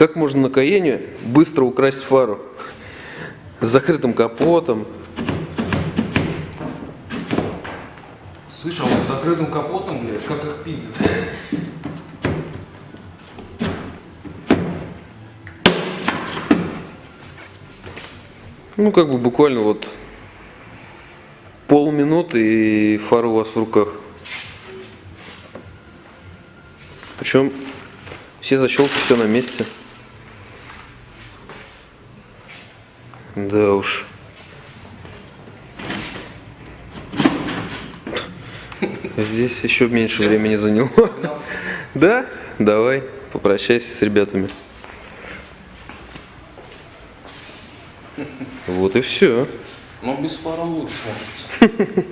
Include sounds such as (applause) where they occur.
Как можно на Каене быстро украсть фару? С закрытым капотом. Слышал, с закрытым капотом, блядь, как их пиздят. Ну, как бы буквально вот полминуты и фара у вас в руках. Причем все защелки, все на месте. Да уж. Здесь еще меньше времени заняло. Да? Давай, попрощайся с ребятами. Вот и все. Но без фара лучше. (laughs)